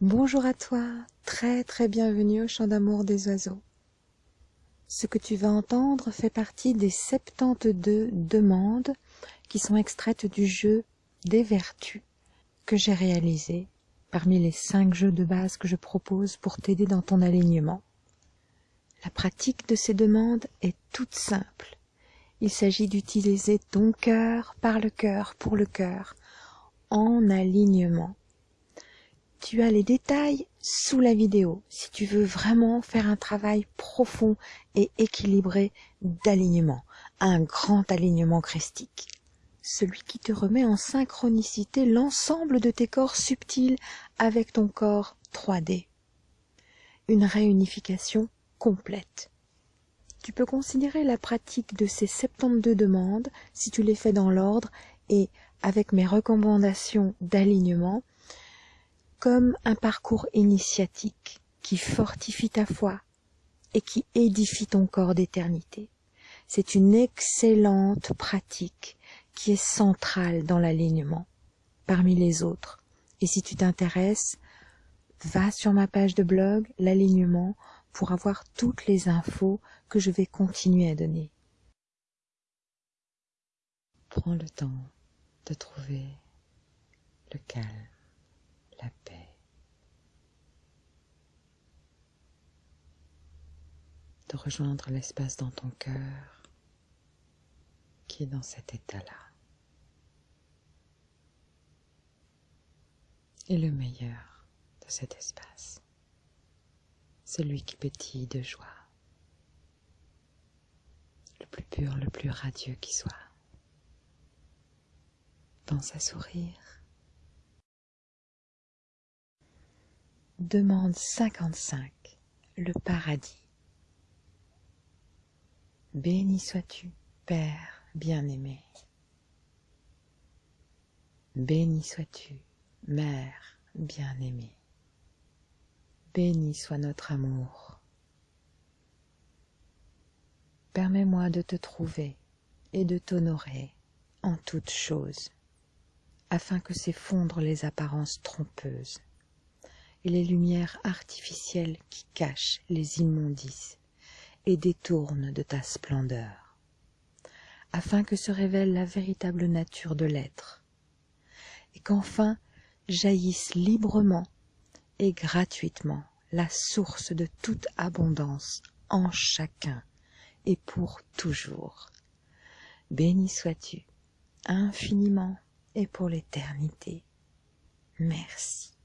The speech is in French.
Bonjour à toi, très très bienvenue au chant d'amour des oiseaux. Ce que tu vas entendre fait partie des 72 demandes qui sont extraites du jeu des vertus que j'ai réalisé parmi les 5 jeux de base que je propose pour t'aider dans ton alignement. La pratique de ces demandes est toute simple. Il s'agit d'utiliser ton cœur par le cœur pour le cœur en alignement. Tu as les détails sous la vidéo si tu veux vraiment faire un travail profond et équilibré d'alignement, un grand alignement christique. Celui qui te remet en synchronicité l'ensemble de tes corps subtils avec ton corps 3D. Une réunification complète. Tu peux considérer la pratique de ces 72 demandes, si tu les fais dans l'ordre et avec mes recommandations d'alignement, comme un parcours initiatique qui fortifie ta foi et qui édifie ton corps d'éternité. C'est une excellente pratique qui est centrale dans l'alignement parmi les autres. Et si tu t'intéresses, va sur ma page de blog, l'alignement, pour avoir toutes les infos que je vais continuer à donner. Prends le temps de trouver le calme, la paix, de rejoindre l'espace dans ton cœur qui est dans cet état-là. Et le meilleur de cet espace, celui qui pétille de joie, le plus pur, le plus radieux qui soit. Pense à sourire. Demande 55. Le paradis. Béni sois-tu, Père bien-aimé. Béni sois-tu, Mère bien-aimée. Béni soit notre amour. Permets-moi de te trouver et de t'honorer en toutes choses afin que s'effondrent les apparences trompeuses et les lumières artificielles qui cachent les immondices et détournent de ta splendeur, afin que se révèle la véritable nature de l'être, et qu'enfin jaillisse librement et gratuitement la source de toute abondance en chacun et pour toujours. Béni sois-tu infiniment et pour l'éternité. Merci.